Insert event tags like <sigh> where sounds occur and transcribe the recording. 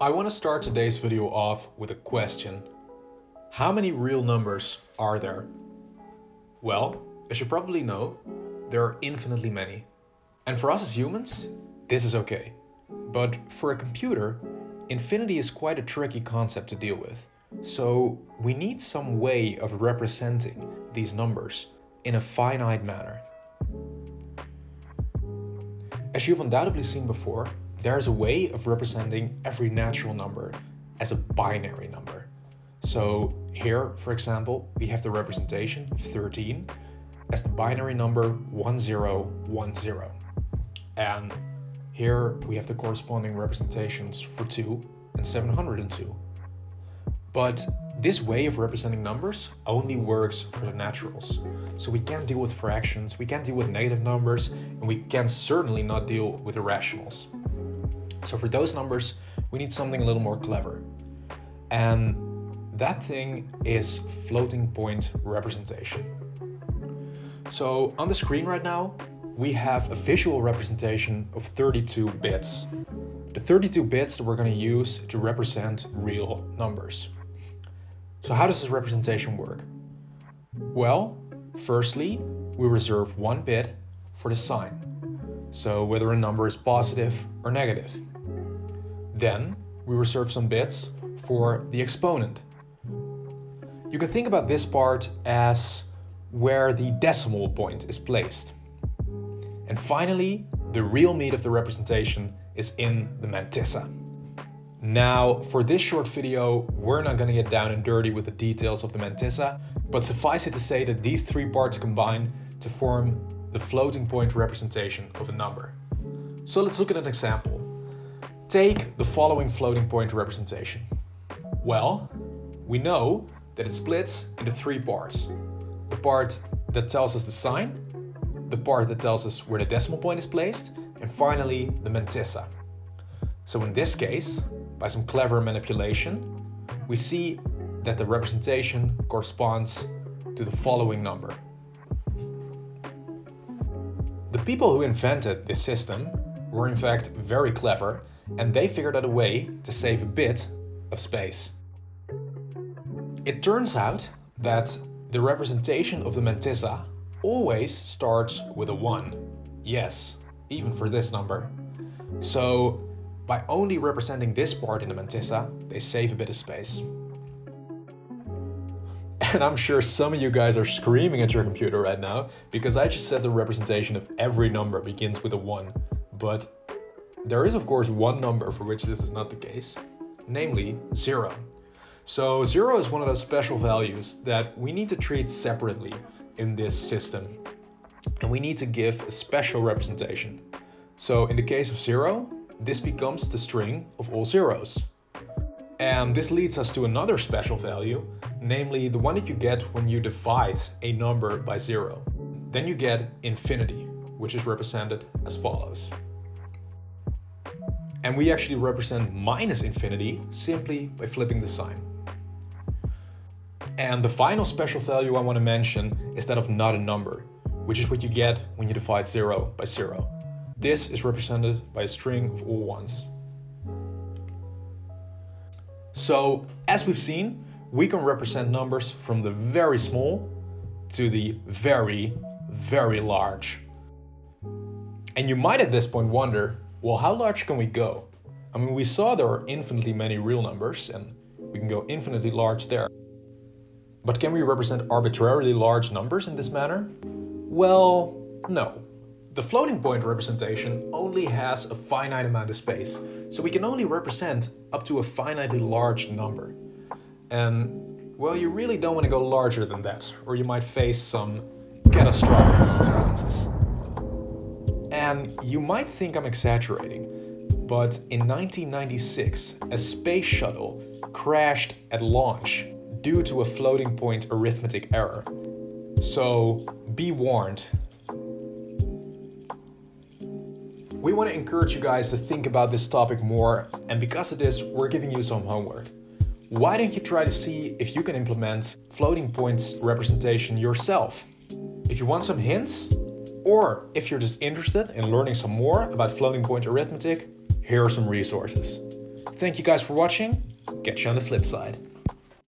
I want to start today's video off with a question. How many real numbers are there? Well, as you probably know, there are infinitely many. And for us as humans, this is okay. But for a computer, infinity is quite a tricky concept to deal with. So we need some way of representing these numbers in a finite manner. As you've undoubtedly seen before, there is a way of representing every natural number as a binary number. So here, for example, we have the representation of 13 as the binary number 1010. And here we have the corresponding representations for 2 and 702. But this way of representing numbers only works for the naturals. So we can't deal with fractions, we can't deal with negative numbers, and we can certainly not deal with irrationals. So for those numbers, we need something a little more clever. And that thing is floating point representation. So on the screen right now, we have a visual representation of 32 bits. The 32 bits that we're going to use to represent real numbers. So how does this representation work? Well, firstly, we reserve one bit for the sign. So whether a number is positive or negative. Then we reserve some bits for the exponent. You can think about this part as where the decimal point is placed. And finally, the real meat of the representation is in the mantissa. Now, for this short video, we're not going to get down and dirty with the details of the mantissa, but suffice it to say that these three parts combine to form the floating point representation of a number. So let's look at an example. Take the following floating point representation. Well, we know that it splits into three parts. The part that tells us the sign, the part that tells us where the decimal point is placed, and finally the mantissa. So in this case, by some clever manipulation, we see that the representation corresponds to the following number. The people who invented this system were in fact very clever and they figured out a way to save a bit of space. It turns out that the representation of the mantissa always starts with a 1. Yes, even for this number. So by only representing this part in the mantissa, they save a bit of space. <laughs> And I'm sure some of you guys are screaming at your computer right now because I just said the representation of every number begins with a 1. But there is of course one number for which this is not the case, namely 0. So 0 is one of those special values that we need to treat separately in this system. And we need to give a special representation. So in the case of 0, this becomes the string of all zeros. And this leads us to another special value, namely the one that you get when you divide a number by zero. Then you get infinity, which is represented as follows. And we actually represent minus infinity simply by flipping the sign. And the final special value I want to mention is that of not a number, which is what you get when you divide 0 by 0. This is represented by a string of all ones. So, as we've seen, we can represent numbers from the very small to the very, very large. And you might at this point wonder, well, how large can we go? I mean, we saw there are infinitely many real numbers and we can go infinitely large there. But can we represent arbitrarily large numbers in this manner? Well, no. The floating point representation only has a finite amount of space, so we can only represent up to a finitely large number. And, well, you really don't want to go larger than that, or you might face some catastrophic consequences. And you might think I'm exaggerating, but in 1996, a space shuttle crashed at launch due to a floating point arithmetic error. So be warned. We want to encourage you guys to think about this topic more, and because of this, we're giving you some homework. Why don't you try to see if you can implement floating points representation yourself? If you want some hints, or if you're just interested in learning some more about floating point arithmetic, here are some resources. Thank you guys for watching. Catch you on the flip side.